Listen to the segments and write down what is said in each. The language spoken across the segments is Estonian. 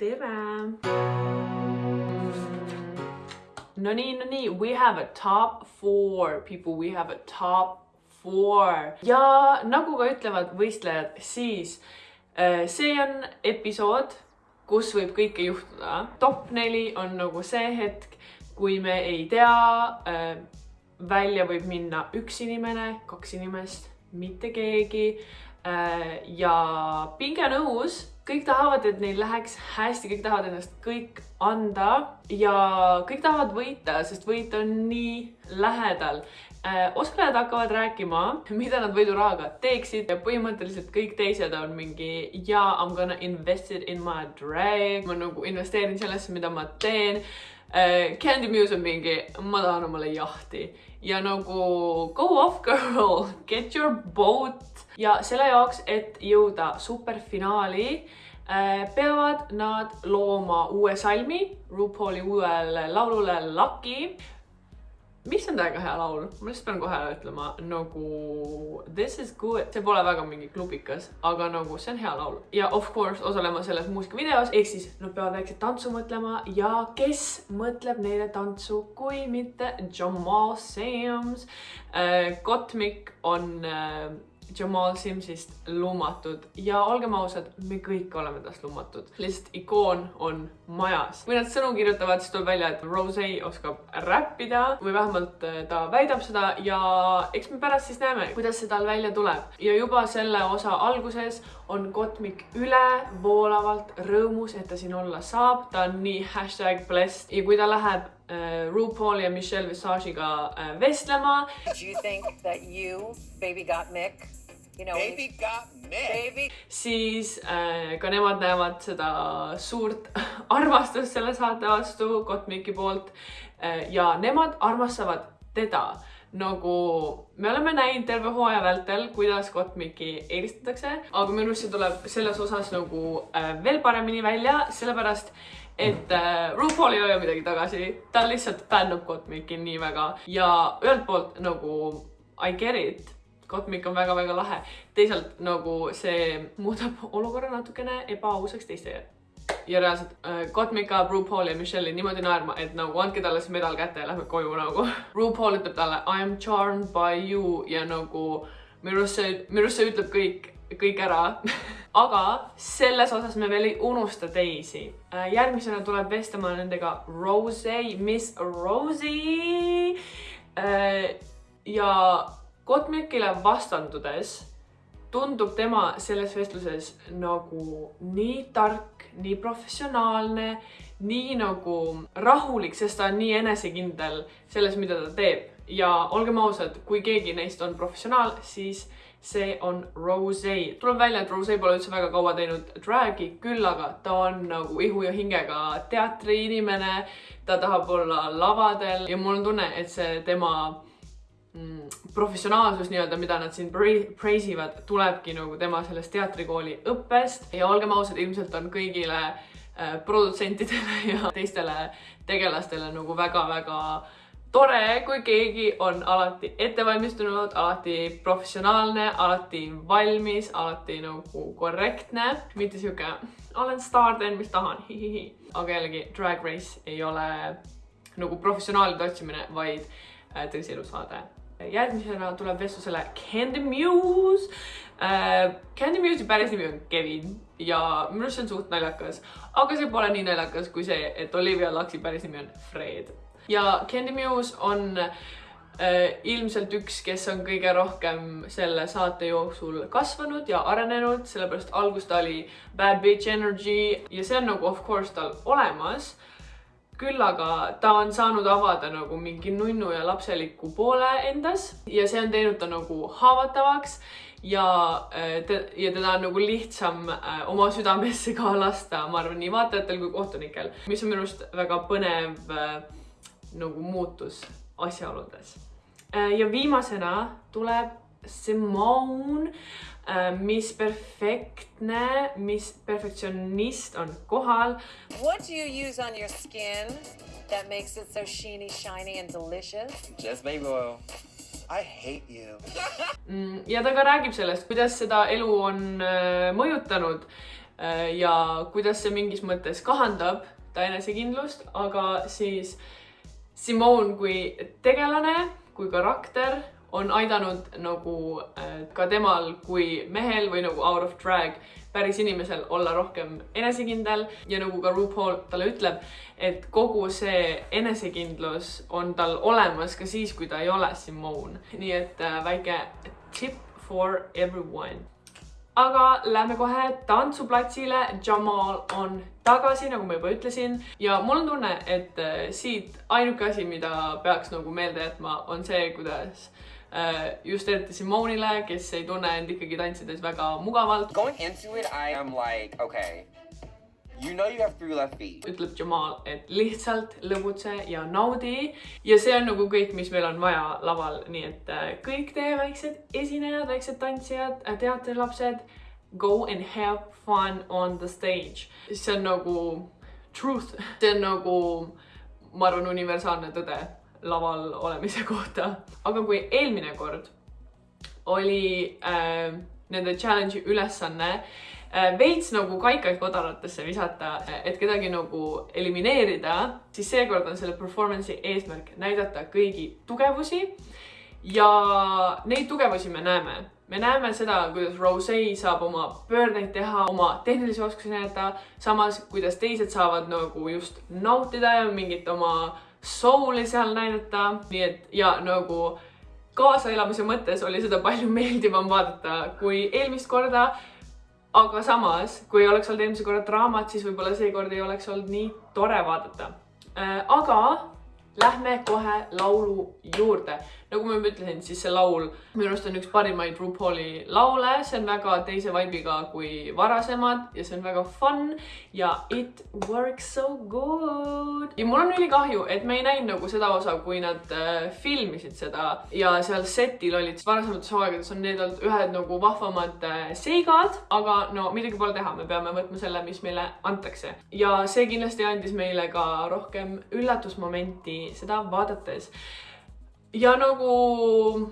tere! no nii, no nii, we have a top four people, we have a top four ja nagu ka ütlevad võistlejad, siis äh, see on episood, kus võib kõike juhtuda. top neli on nagu see hetk, kui me ei tea, äh, välja võib minna üks inimene, kaks inimest, mitte keegi äh, ja pinge on õhus kõik tahavad, et neil läheks hästi, kõik tahavad ennast kõik anda ja kõik tahavad võita, sest võit on nii lähedal äh,. osalejad hakkavad rääkima, mida nad võidurahaga teeksid ja põhimõtteliselt kõik teised on mingi ja I m gonna invest it in my drag, ma nagu investeerin sellesse, mida ma teen äh,. Candy Muse on mingi, ma tahan omale jahti ja nagu go off girl, get your boat ja selle jaoks, et jõuda superfinaali äh, peavad nad looma uue salmi RuPauli uuele laulule Lucky. Mis on täiega hea laul, ma lihtsalt pean kohe ütlema nagu this is good, see pole väga mingi klubikas, aga nagu see on hea laul. Ja of course osalema selles muusikavideos, ehk siis nad peavad väikselt tantsu mõtlema ja kes mõtleb neile tantsu, kui mitte Jamal Sams äh,. Gottmik on äh, Jamal Simsist lummatud ja olgem ausad, me kõik oleme tast lummatud. lihtsalt ikoon on majas. kui nad sõnu kirjutavad, siis tuleb välja, et Rose oskab räppida või vähemalt äh, ta väidab seda ja eks me pärast siis näeme, kuidas see tal välja tuleb. ja juba selle osa alguses on Kotmik ülevoolavalt rõõmus, et ta siin olla saab. ta on nii hashtag blessed ja kui ta läheb uh, RuPaul ja Michelle Visage'iga uh, vestlema. Do you think that you, baby got Mick, you know, Baby got Mick. baby siis äh, ka nemad näevad seda suurt armastust selle saate vastu Kotmiki poolt. Äh, ja nemad armastavad teda. Nagu me oleme näinud terve hooaja vältel, kuidas Kotmiki eelistatakse, aga minu arust see tuleb selles osas nagu äh, veel paremini välja, sellepärast et äh, RuPaul ei hoia midagi tagasi, ta lihtsalt fännab Kotmiki nii väga. Ja ühelt poolt nagu I get it Kotmik on väga-väga lahe. teisalt nagu see muudab olukorra natukene ebaausaks teistele. ja reaalselt äh, Kotmik ajab RuPauli ja Michelle'i niimoodi naerma, et nagu andke talle see medal kätte ja lähme koju nagu. RuPaul ütleb talle I am charmed by you ja nagu arust see ütleb kõik, kõik ära aga selles osas me veel ei unusta teisi. järgmisena tuleb vestlema nendega Rose, Miss Rosie. ja Kotmikile vastandudes tundub tema selles vestluses nagu nii tark, nii professionaalne, nii nagu rahulik, sest ta on nii enesekindel selles, mida ta teeb. ja olgem ausad, kui keegi neist on professionaal, siis see on Rose. tuleb välja, et Rose pole üldse väga kaua teinud drag'i, küll aga ta on nagu ihu ja hingega teatriinimene. ta tahab olla lavadel ja mul on tunne, et see tema professionaalsus nii-öelda, mida nad siin praise ivad, tulebki nagu tema sellest teatrikooli õppest. Ja olgem ausad, ilmselt on kõigile äh, produtsentidele ja teistele tegelastele nagu väga-väga tore, kui keegi on alati ettevalmistunud, alati professionaalne, alati valmis, alati nagu korrektne, mitte sihuke olen staar, teen mis tahan, hihihi. aga jällegi Drag Race ei ole nagu professionaalide otsimine, vaid äh, tõsielusaade järgmisena tuleb vestlusele Candy Muse äh,. Candy Muse'i päris nimi on Kevin ja minu arust see on suht naljakas, aga see pole nii naljakas kui see, et Olivia Luxi päris nimi on Fred ja Candy Muse on äh, ilmselt üks, kes on kõige rohkem selle saate jooksul kasvanud ja arenenud, sellepärast algus ta oli bad bitch energy ja see on nagu of course tal olemas. Küll aga ta on saanud avada nagu mingi nunnu ja lapseliku poole endas ja see on teinud ta nagu haavatavaks ja äh, te, ja teda on nagu lihtsam äh, oma südamesse ka lasta, ma arvan, nii vaatajatel kui kohtunikel, mis on minu arust väga põnev äh, nagu muutus asjaoludes. Ja viimasena tuleb Simone, äh, mis perfektne, mis perfektsionist on kohal. What do you use on your skin that makes it so sheeny, shiny and delicious? Just baby oil. I hate you. Mm, ja ta ka räägib sellest, kuidas seda elu on äh, mõjutanud ja kuidas see mingis mõttes kahandab ta enesekindlust, aga siis Simone kui tegelane, kui karakter on aidanud nagu äh, ka temal kui mehel või nagu out of drag päris inimesel olla rohkem enesekindel ja nagu ka RuPaul talle ütleb, et kogu see enesekindlus on tal olemas ka siis, kui ta ei ole Simone. nii et äh, väike tip for everyone. aga lähme kohe tantsuplatsile. Jamal on tagasi, nagu ma juba ütlesin ja mul on tunne, et äh, siit ainuke asi, mida peaks nagu meelde jätma, on see, kuidas just eriti Simone'ile, kes ei tunne end ikkagi tantsides väga mugavalt, Going into it, I am like, okay, you know you have three left feet. ütleb Jamal, et lihtsalt lõbutse ja naudi. Ja see on nagu kõik, mis meil on vaja laval, nii et äh, kõik teie väiksed esinejad, väiksed tantsijad, teatrilapsed, go and have fun on the stage. see on nagu truth, see on nagu, ma arvan, universaalne tõde laval olemise kohta. aga kui eelmine kord oli äh, nende challenge'i ülesanne äh, veits nagu kaikaid kodaratesse visata, et kedagi nagu elimineerida, siis seekord on selle performance'i eesmärk näidata kõigi tugevusi. ja neid tugevusi me näeme, me näeme seda, kuidas Rose saab oma pöördeid teha, oma tehnilisi oskusi näidata, samas kuidas teised saavad nagu just nautida ja mingit oma soul'i seal näidata, nii et ja nagu kaasaelamise mõttes oli seda palju meeldivam vaadata kui eelmist korda. aga samas, kui oleks olnud eelmise korra draamat, siis võib-olla seekord ei oleks olnud nii tore vaadata. aga lähme kohe laulu juurde. Nagu ma juba ütlesin, siis see laul minu arust on üks parimaid RuPauli laule, see on väga teise vibe'iga kui varasemad ja see on väga fun ja it works so good. ja mul on ülikahju, et me ei näinud nagu seda osa, kui nad äh, filmisid seda ja seal setil olid varasemates hooaegades on need olnud ühed nagu vahvamad äh, seigad, aga no midagi pole teha, me peame võtma selle, mis meile antakse ja see kindlasti andis meile ka rohkem üllatusmomenti seda vaadates. Ja nagu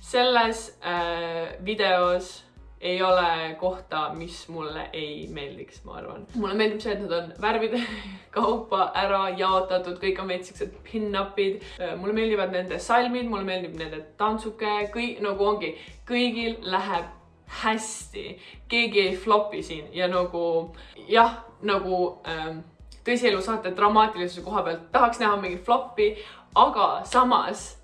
selles äh, videos ei ole kohta, mis mulle ei meeldiks, ma arvan. mulle meeldib see, et nad on värvide kaupa ära jaotatud, kõik on veits siuksed pin-up'id. mulle meeldivad nende salmid, mulle meeldib nende tantsuke, kõik nagu ongi, kõigil läheb hästi, keegi ei flopi siin ja nagu jah, nagu ähm, tõsielusaate dramaatilisuse koha pealt tahaks näha mingit floppi, aga samas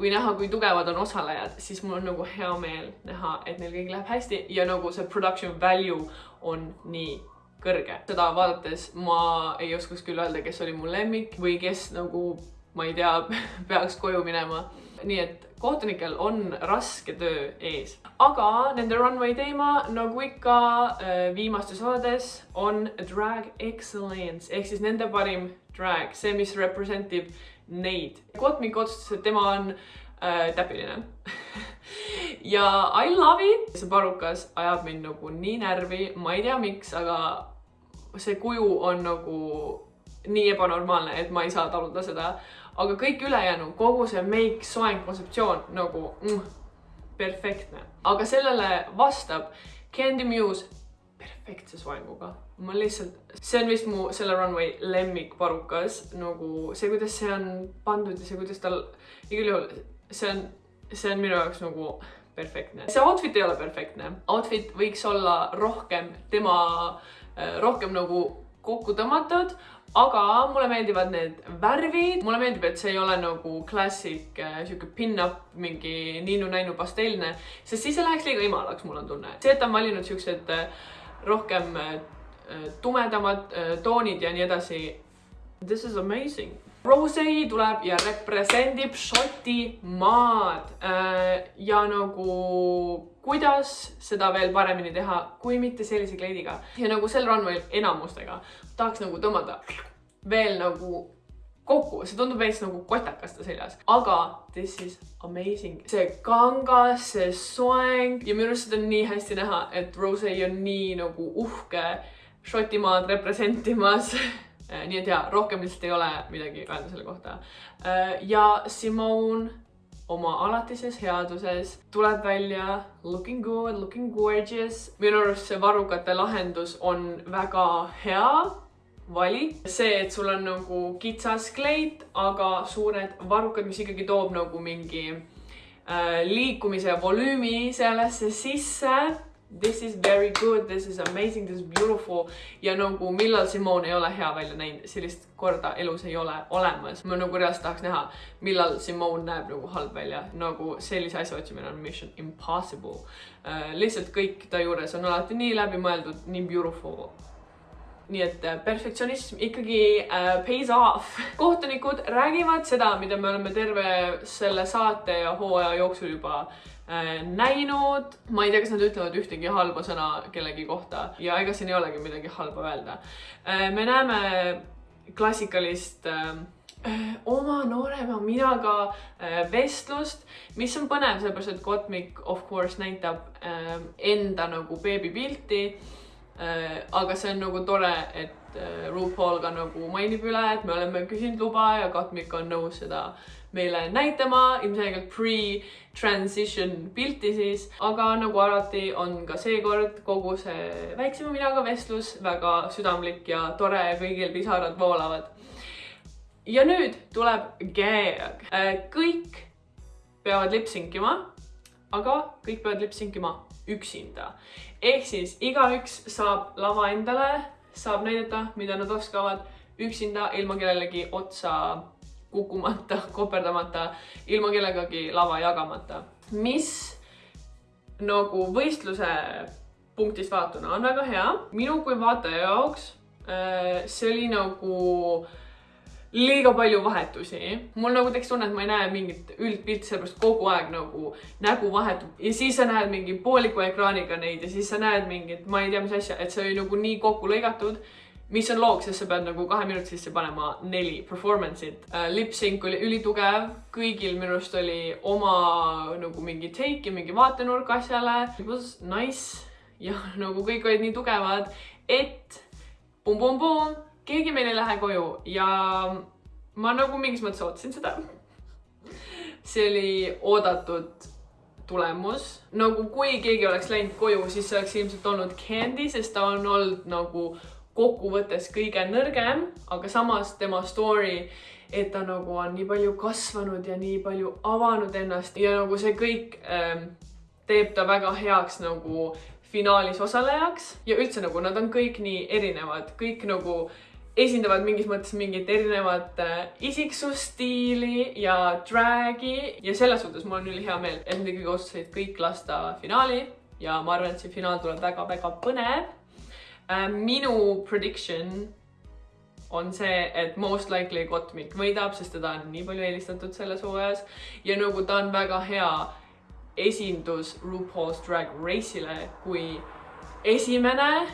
kui näha, kui tugevad on osalejad, siis mul on nagu hea meel näha, et neil kõigil läheb hästi ja nagu see production value on nii kõrge. seda vaadates ma ei oskaks küll öelda, kes oli mu lemmik või kes nagu, ma ei tea, peaks koju minema. Nii et kohtunikel on raske töö ees, aga nende runway teema nagu ikka äh, viimastes osades on drag excellence ehk siis nende parim drag, see, mis represent ib neid. Kotmik otsustas, et tema on äh, täpiline ja I love it, see parukas ajab mind nagu nii närvi, ma ei tea, miks, aga see kuju on nagu nii ebanormaalne, et ma ei saa taluda seda. Aga kõik ülejäänu, kogu see meik, soeng, kontseptsioon nagu mm, perfektne, aga sellele vastab Candy Muse perfektse soenguga. ma lihtsalt, see on vist mu selle runway lemmikparukas, nagu see, kuidas see on pandud ja see, kuidas tal igal juhul, see on, see on minu jaoks nagu perfektne. see outfit ei ole perfektne, outfit võiks olla rohkem tema, rohkem nagu kokku tõmmatud, aga mulle meeldivad need värvid, mulle meeldib, et see ei ole nagu klassik äh, sihuke pin-up, mingi niinu-näinu pastellne, sest siis see läheks liiga imalaks, mul on tunne. see, et ta on valinud siuksed äh, rohkem äh, tumedamad äh, toonid ja nii edasi. This is amazing. Rosei tuleb ja represendib Šotimaad. Äh, ja nagu kuidas seda veel paremini teha, kui mitte sellise kleidiga. Ja nagu sel runway'l enamustega tahaks nagu tõmmata veel nagu kokku, see tundub veits nagu kotakas ta seljas, aga this is amazing. see kangas, see soeng. Ja minu arust seda on nii hästi näha, et Rosei on nii nagu uhke Šotimaad representimas. nii et jaa, rohkem lihtsalt ei ole midagi öelda selle kohta. ja Simone oma alatises headuses, tuleb välja looking good, looking gorgeous. minu arust see varrukate lahendus on väga hea valik. see, et sul on nagu kitsas kleit, aga suured varrukad, mis ikkagi toob nagu mingi äh, liikumise volüümi sellesse sisse this is very good, this is amazing, this is beautiful ja nagu millal Simone ei ole hea välja näinud, sellist korda elus ei ole olemas. ma nagu reaalselt tahaks näha, millal Simone näeb nagu halb välja, nagu sellise asja otsimine on mission impossible uh,. lihtsalt kõik ta juures on alati nii läbimõeldud, nii beautiful nii et äh, perfektsionism ikkagi uh, pays off. kohtunikud räägivad seda, mida me oleme terve selle saate ja hooaja jooksul juba Äh, näinud, ma ei tea, kas nad ütlevad ühtegi halba sõna kellegi kohta ja ega siin ei olegi midagi halba öelda. Äh, me näeme klassikalist äh, oma noorema minaga vestlust, mis on põnev, sellepärast et Gottmik of course näitab enda nagu beebipilti. Aga see on nagu tore, et RuPaul ka nagu mainib üle, et me oleme küsinud luba ja Gottmik on nõus seda meile näitama, ilmselgelt pre-transition pilti siis, aga nagu alati on ka seekord kogu see väiksema minaga vestlus väga südamlik ja tore ja kõigil pisarad voolavad. ja nüüd tuleb gag. Äh, kõik peavad lipsinkima, aga kõik peavad lipsinkima üksinda. Ehk siis igaüks saab lava endale, saab näidata, mida nad oskavad üksinda ilma kellelegi otsa kukkumata, koperdamata, ilma kellegagi lava jagamata. mis nagu võistluse punktist vaadatuna on väga hea. minu kui vaataja jaoks äh, see oli nagu liiga palju vahetusi. mul nagu tekkis tunne, et ma ei näe mingit üldpilti, sellepärast kogu aeg nagu nägu vahetub ja siis sa näed mingi pooliku ekraaniga neid ja siis sa näed mingit, ma ei tea, mis asja, et see oli nagu nii kokku lõigatud mis on loog, sest sa pead nagu kahe minuti sisse panema neli performance'it uh,. Lip-sync oli ülitugev, kõigil minu arust oli oma nagu mingi take ja mingi vaatenurk asjale. It was nice ja nagu kõik olid nii tugevad, et pum-pum-pum, keegi meil ei lähe koju ja ma nagu mingis mõttes ootasin seda. see oli oodatud tulemus, nagu kui keegi oleks läinud koju, siis see oleks ilmselt olnud Candy, sest ta on olnud nagu kokkuvõttes kõige nõrgem, aga samas tema story, et ta nagu on nii palju kasvanud ja nii palju avanud ennast ja nagu see kõik ähm, teeb ta väga heaks nagu finaalis osalejaks ja üldse nagu nad on kõik nii erinevad, kõik nagu esindavad mingis mõttes mingit erinevat äh, isiksusstiili ja drag'i. Ja selles suhtes mul on ülihea meel, et nad ikkagi otsustasid kõik lasta finaali. Ja ma arvan, et see finaal tuleb väga-väga põnev. Äh, minu prediction on see, et most likely Gottmik võidab, sest teda on nii palju eelistatud selles hooajas. Ja nagu ta on väga hea esindus RuPaul's Drag Race'ile kui esimene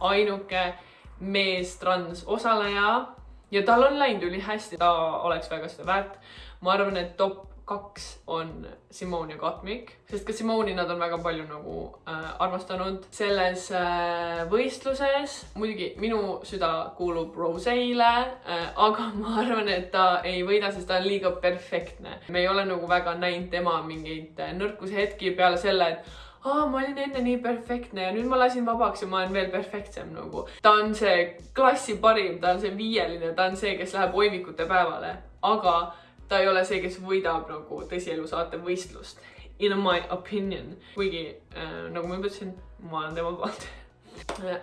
ainuke mees transosaleja ja tal on läinud ülihästi, ta oleks väga seda väärt. ma arvan, et top kaks on Simone ja Katmik, sest ka Simone'i nad on väga palju nagu äh, armastanud selles äh, võistluses. muidugi minu süda kuulub Rose'ile äh,, aga ma arvan, et ta ei võida, sest ta on liiga perfektne. me ei ole nagu väga näinud tema mingeid äh, nõrkuse hetki peale selle, et aa, ma olin enne nii perfektne ja nüüd ma lasin vabaks ja ma olen veel perfektsem nagu. ta on see klassi parim, ta on see viieline, ta on see, kes läheb oimikute päevale, aga ta ei ole see, kes võidab nagu tõsielu saate võistlust. In my opinion, kuigi äh, nagu ma juba ütlesin, ma olen tema poolt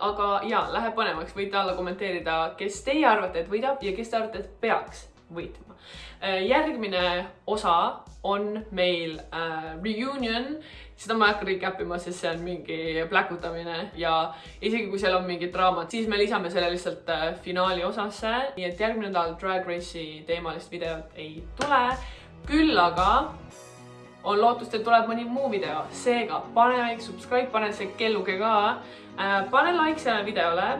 aga ja, läheb põnevaks, võite alla kommenteerida, kes teie arvate, et võidab ja kes te arvate, et peaks võitma. Äh, järgmine osa on meil äh, reunion seda ma ei hakka recap ima, sest see on mingi pläkutamine ja isegi kui seal on mingid draamad, siis me lisame selle lihtsalt äh, finaali osasse. nii et järgmine nädal Drag Race'i teemalist videot ei tule. küll aga on lootust, et tuleb mõni muu video, seega pane väike subscribe, pane see kelluke ka äh,. pane like sellele videole.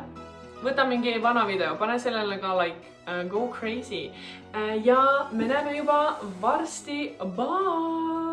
võta mingi vana video, pane sellele ka like. Go crazy uh,. ja me näeme juba varsti. Bye.